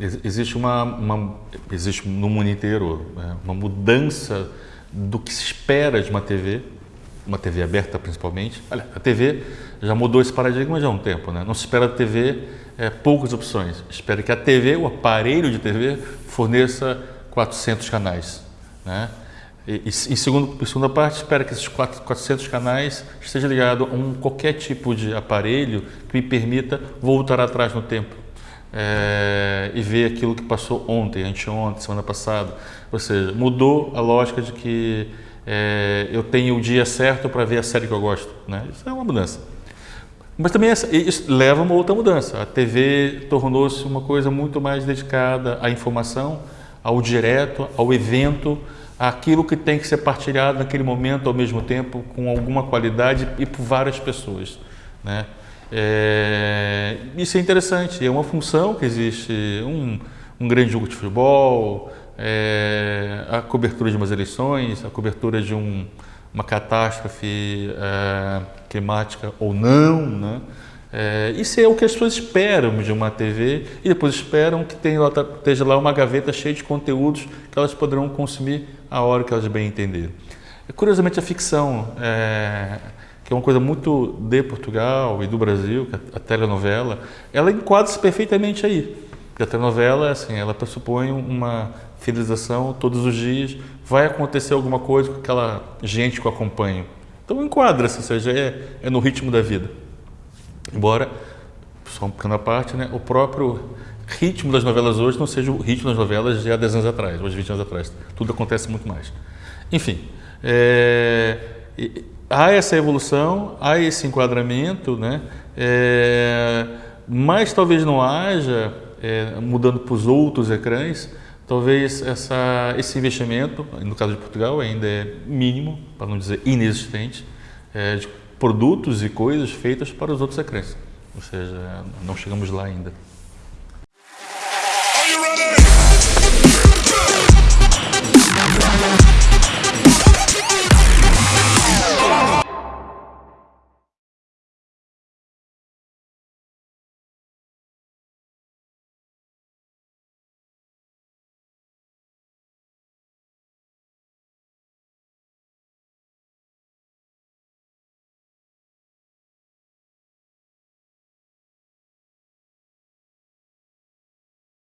Existe uma, uma, existe no mundo inteiro né, uma mudança do que se espera de uma TV, uma TV aberta principalmente. Olha, a TV já mudou esse paradigma já há um tempo, né? Não se espera da TV é, poucas opções. Espera que a TV, o aparelho de TV, forneça 400 canais, né? E, e, em, segundo, em segunda parte, espera que esses 400 canais estejam ligados a um, qualquer tipo de aparelho que me permita voltar atrás no tempo é, e ver aquilo que passou ontem, anteontem, semana passada. Ou seja, mudou a lógica de que é, eu tenho o dia certo para ver a série que eu gosto. Né? Isso é uma mudança. Mas também isso leva a uma outra mudança. A TV tornou-se uma coisa muito mais dedicada à informação, ao direto, ao evento, aquilo que tem que ser partilhado naquele momento ao mesmo tempo, com alguma qualidade e por várias pessoas. Né? É, isso é interessante, é uma função que existe, um, um grande jogo de futebol, é, a cobertura de umas eleições, a cobertura de um, uma catástrofe é, climática ou não, né? É, isso é o que as pessoas esperam de uma TV e depois esperam que tenha, esteja lá uma gaveta cheia de conteúdos que elas poderão consumir a hora que elas bem entenderem. Curiosamente, a ficção é, que é uma coisa muito de Portugal e do Brasil, que a telenovela, ela enquadra-se perfeitamente aí. Porque a telenovela, assim, ela pressupõe uma fidelização todos os dias, vai acontecer alguma coisa com aquela gente que acompanha. Então enquadra-se, ou seja, é, é, no ritmo da vida. Embora, só uma pequena parte, né, o próprio ritmo das novelas hoje não seja o ritmo das novelas de há 10 anos atrás, hoje 20 anos atrás. Tudo acontece muito mais. Enfim, é, há essa evolução, há esse enquadramento, né? É, mas talvez não haja, é, mudando para os outros ecrãs, talvez essa, esse investimento, no caso de Portugal, ainda é mínimo, para não dizer inexistente, é, de produtos e coisas feitas para os outros ecrãs. Ou seja, não chegamos lá ainda.